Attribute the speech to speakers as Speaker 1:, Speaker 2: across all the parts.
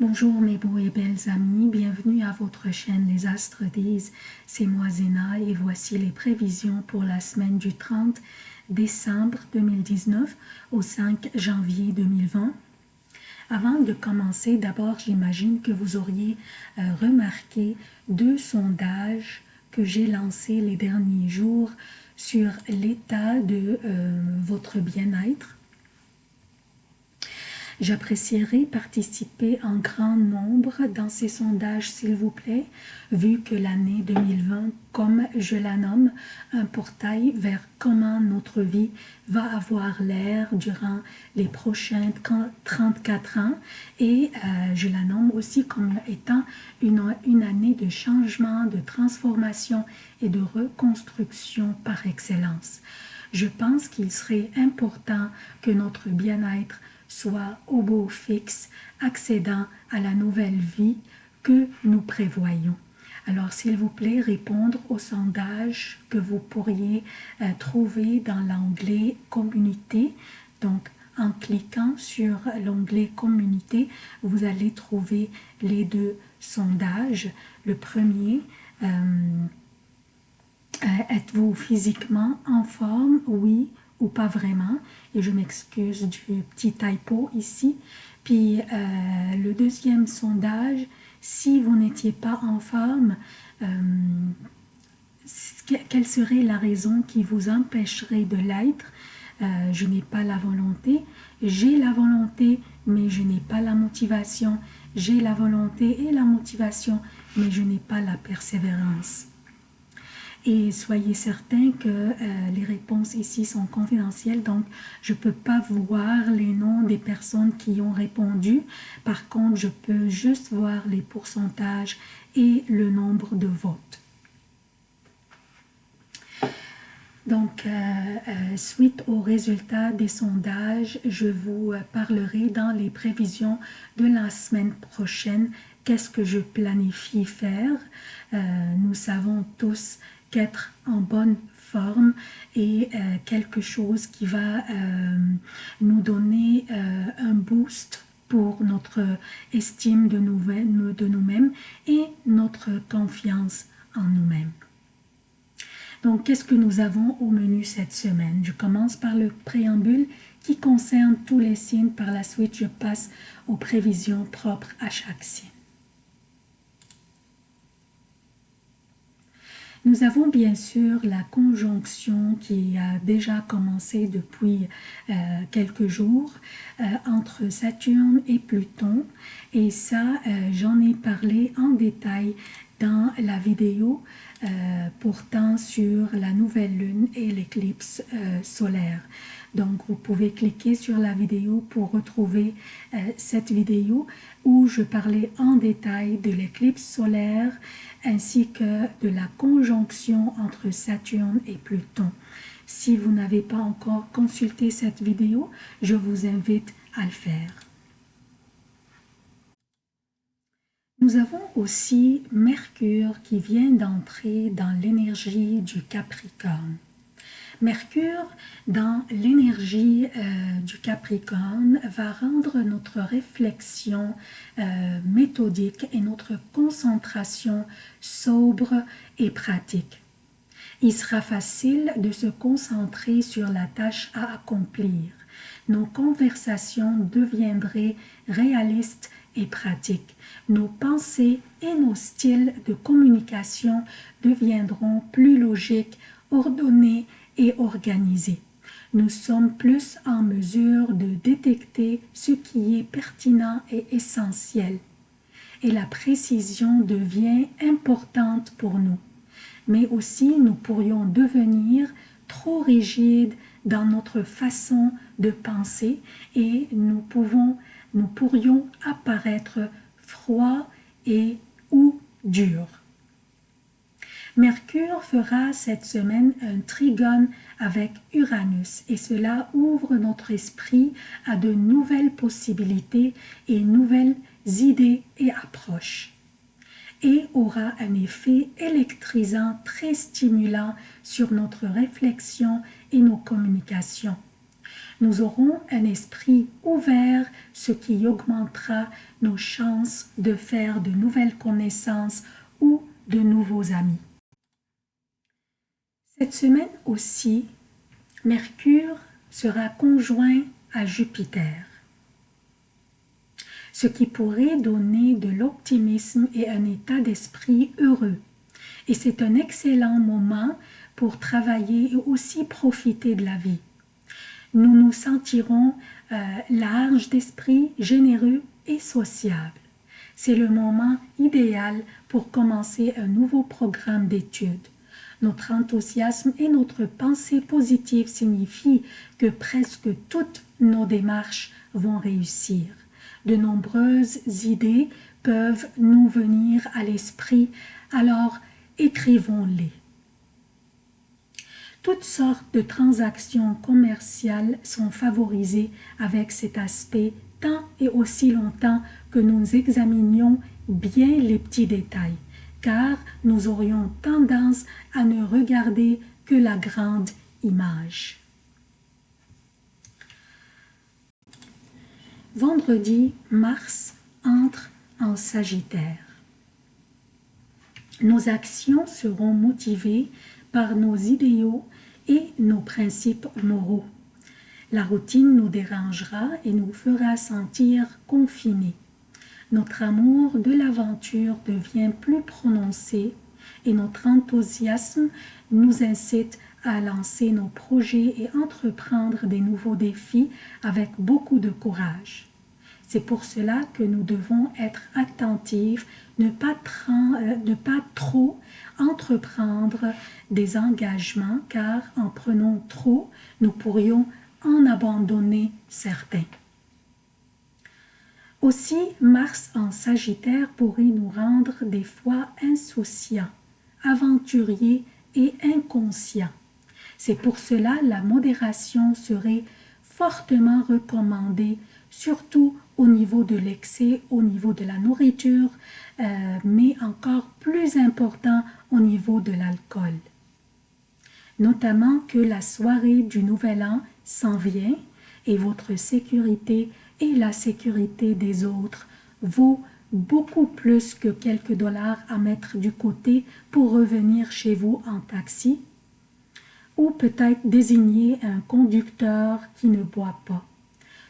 Speaker 1: Bonjour mes beaux et belles amis, bienvenue à votre chaîne Les Astres disent, c'est moi Zéna et voici les prévisions pour la semaine du 30 décembre 2019 au 5 janvier 2020. Avant de commencer, d'abord j'imagine que vous auriez euh, remarqué deux sondages que j'ai lancés les derniers jours sur l'état de euh, votre bien-être J'apprécierais participer en grand nombre dans ces sondages, s'il vous plaît, vu que l'année 2020, comme je la nomme, un portail vers comment notre vie va avoir l'air durant les prochains 34 ans et euh, je la nomme aussi comme étant une, une année de changement, de transformation et de reconstruction par excellence. Je pense qu'il serait important que notre bien-être soit au beau fixe, accédant à la nouvelle vie que nous prévoyons. Alors, s'il vous plaît, répondre au sondage que vous pourriez euh, trouver dans l'onglet « Communauté ». Donc, en cliquant sur l'onglet « Communauté », vous allez trouver les deux sondages. Le premier, euh, euh, êtes-vous physiquement en forme? Oui pas vraiment. Et je m'excuse du petit typo ici. Puis euh, le deuxième sondage, si vous n'étiez pas en forme, euh, quelle serait la raison qui vous empêcherait de l'être? Euh, Je n'ai pas la volonté. J'ai la volonté, mais je n'ai pas la motivation. J'ai la volonté et la motivation, mais je n'ai pas la persévérance. Et soyez certains que euh, les réponses ici sont confidentielles, donc je ne peux pas voir les noms des personnes qui ont répondu. Par contre, je peux juste voir les pourcentages et le nombre de votes. Donc, euh, euh, suite aux résultats des sondages, je vous parlerai dans les prévisions de la semaine prochaine qu'est-ce que je planifie faire? nous savons tous qu'être en bonne forme et euh, quelque chose qui va euh, nous donner euh, un boost pour notre estime de nous-mêmes et notre confiance en nous-mêmes. Donc, qu'est-ce que nous avons au menu cette semaine? Je commence par le préambule qui concerne tous les signes. Par la suite, je passe aux prévisions propres à chaque signe. Nous avons bien sûr la conjonction qui a déjà commencé depuis euh, quelques jours euh, entre Saturne et Pluton. Et ça euh, j'en ai parlé en détail dans la vidéo portant sur la nouvelle lune et l'éclipse solaire. Donc, vous pouvez cliquer sur la vidéo pour retrouver cette vidéo où je parlais en détail de l'éclipse solaire ainsi que de la conjonction entre Saturne et Pluton. Si vous n'avez pas encore consulté cette vidéo, je vous invite à le faire. Nous avons aussi Mercure qui vient d'entrer dans l'énergie du Capricorne. Mercure, dans l'énergie euh, du Capricorne, va rendre notre réflexion euh, méthodique et notre concentration sobre et pratique. Il sera facile de se concentrer sur la tâche à accomplir. Nos conversations deviendraient réalistes et pratiques. Nos pensées et nos styles de communication deviendront plus logiques, ordonnés et organisé. Nous sommes plus en mesure de détecter ce qui est pertinent et essentiel. Et la précision devient importante pour nous. Mais aussi, nous pourrions devenir trop rigides dans notre façon de penser et nous, pouvons, nous pourrions apparaître froids et ou durs. Mercure fera cette semaine un trigone avec Uranus et cela ouvre notre esprit à de nouvelles possibilités et nouvelles idées et approches et aura un effet électrisant très stimulant sur notre réflexion et nos communications. Nous aurons un esprit ouvert, ce qui augmentera nos chances de faire de nouvelles connaissances ou de nouveaux amis. Cette semaine aussi, Mercure sera conjoint à Jupiter, ce qui pourrait donner de l'optimisme et un état d'esprit heureux. Et c'est un excellent moment pour travailler et aussi profiter de la vie. Nous nous sentirons euh, larges d'esprit, généreux et sociables. C'est le moment idéal pour commencer un nouveau programme d'études. Notre enthousiasme et notre pensée positive signifient que presque toutes nos démarches vont réussir. De nombreuses idées peuvent nous venir à l'esprit, alors écrivons-les. Toutes sortes de transactions commerciales sont favorisées avec cet aspect tant et aussi longtemps que nous examinions bien les petits détails car nous aurions tendance à ne regarder que la grande image. Vendredi, Mars entre en Sagittaire. Nos actions seront motivées par nos idéaux et nos principes moraux. La routine nous dérangera et nous fera sentir confinés notre amour de l'aventure devient plus prononcé et notre enthousiasme nous incite à lancer nos projets et entreprendre des nouveaux défis avec beaucoup de courage. C'est pour cela que nous devons être attentifs, ne pas, euh, ne pas trop entreprendre des engagements, car en prenant trop, nous pourrions en abandonner certains. Aussi, Mars en Sagittaire pourrait nous rendre des fois insouciants, aventuriers et inconscients. C'est pour cela la modération serait fortement recommandée, surtout au niveau de l'excès, au niveau de la nourriture, euh, mais encore plus important au niveau de l'alcool. Notamment que la soirée du Nouvel An s'en vient et votre sécurité et la sécurité des autres vaut beaucoup plus que quelques dollars à mettre du côté pour revenir chez vous en taxi ou peut-être désigner un conducteur qui ne boit pas.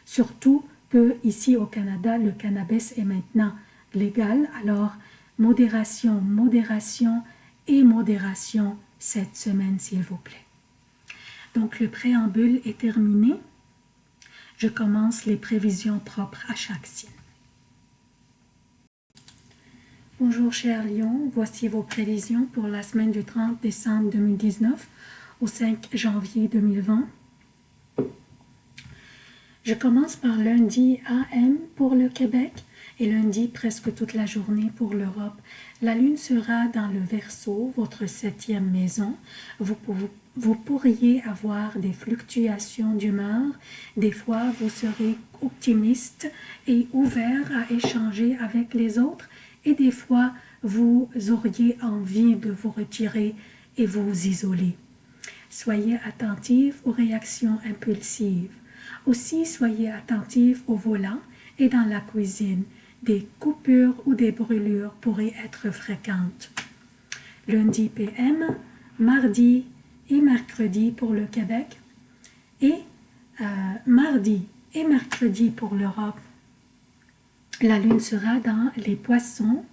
Speaker 1: Surtout que ici au Canada, le cannabis est maintenant légal, alors modération, modération et modération cette semaine s'il vous plaît. Donc le préambule est terminé je commence les prévisions propres à chaque signe. Bonjour cher Lion, voici vos prévisions pour la semaine du 30 décembre 2019 au 5 janvier 2020. Je commence par lundi AM pour le Québec et lundi presque toute la journée pour l'Europe. La lune sera dans le Verseau, votre septième maison. Vous, vous pourriez avoir des fluctuations d'humeur. Des fois, vous serez optimiste et ouvert à échanger avec les autres. Et des fois, vous auriez envie de vous retirer et vous isoler. Soyez attentif aux réactions impulsives. Aussi, soyez attentif au volant et dans la cuisine. Des coupures ou des brûlures pourraient être fréquentes. Lundi PM, mardi et mercredi pour le Québec et euh, mardi et mercredi pour l'Europe. La lune sera dans les poissons,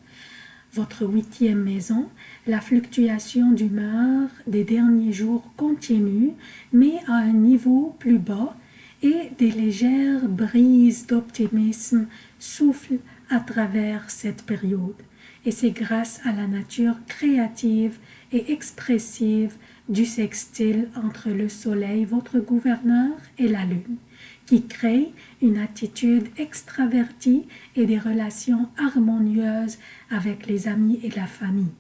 Speaker 1: votre huitième maison. La fluctuation d'humeur des derniers jours continue, mais à un niveau plus bas et des légères brises d'optimisme soufflent à travers cette période. Et c'est grâce à la nature créative et expressive du sextile entre le soleil, votre gouverneur, et la lune, qui crée une attitude extravertie et des relations harmonieuses avec les amis et la famille.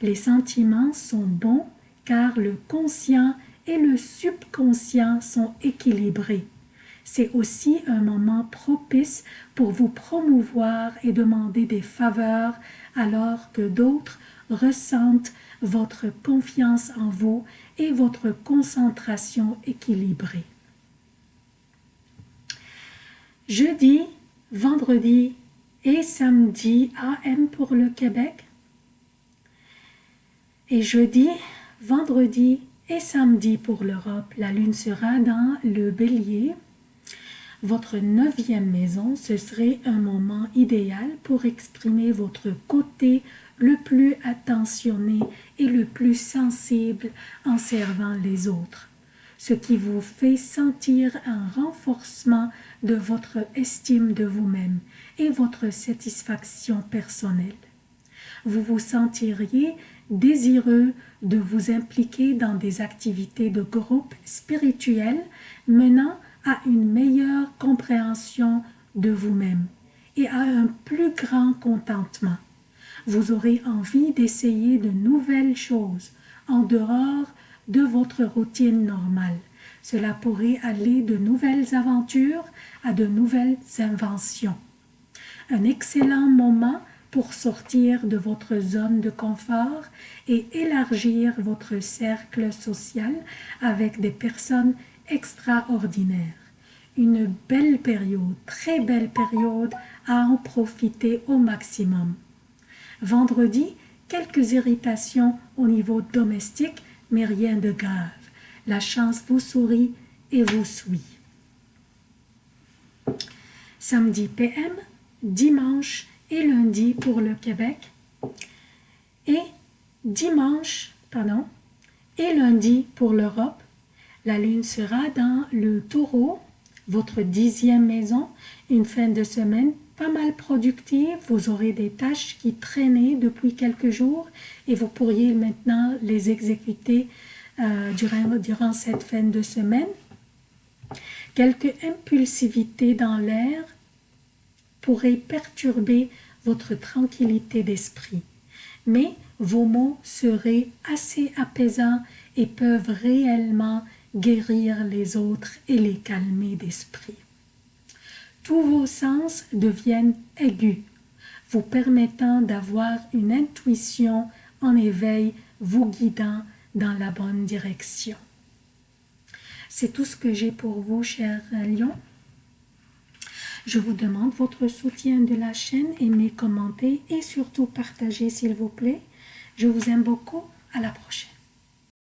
Speaker 1: Les sentiments sont bons car le conscient et le subconscient sont équilibrés. C'est aussi un moment propice pour vous promouvoir et demander des faveurs alors que d'autres ressentent votre confiance en vous et votre concentration équilibrée. Jeudi, vendredi et samedi AM pour le Québec. Et jeudi, vendredi et samedi pour l'Europe. La lune sera dans le bélier. Votre neuvième maison, ce serait un moment idéal pour exprimer votre côté le plus attentionné et le plus sensible en servant les autres, ce qui vous fait sentir un renforcement de votre estime de vous-même et votre satisfaction personnelle. Vous vous sentiriez désireux de vous impliquer dans des activités de groupe spirituel menant à une meilleure compréhension de vous-même et à un plus grand contentement. Vous aurez envie d'essayer de nouvelles choses en dehors de votre routine normale. Cela pourrait aller de nouvelles aventures à de nouvelles inventions. Un excellent moment pour sortir de votre zone de confort et élargir votre cercle social avec des personnes extraordinaires. Une belle période, très belle période à en profiter au maximum. Vendredi, quelques irritations au niveau domestique, mais rien de grave. La chance vous sourit et vous suit. Samedi PM, dimanche et lundi pour le Québec. Et dimanche, pardon, et lundi pour l'Europe. La lune sera dans le taureau, votre dixième maison, une fin de semaine pas mal productive. Vous aurez des tâches qui traînaient depuis quelques jours et vous pourriez maintenant les exécuter euh, durant, durant cette fin de semaine. Quelques impulsivités dans l'air pourraient perturber votre tranquillité d'esprit, mais vos mots seraient assez apaisants et peuvent réellement guérir les autres et les calmer d'esprit tous vos sens deviennent aigus, vous permettant d'avoir une intuition en éveil vous guidant dans la bonne direction. C'est tout ce que j'ai pour vous, chers lions. Je vous demande votre soutien de la chaîne, aimez, commentez et surtout partagez s'il vous plaît. Je vous aime beaucoup. À la prochaine.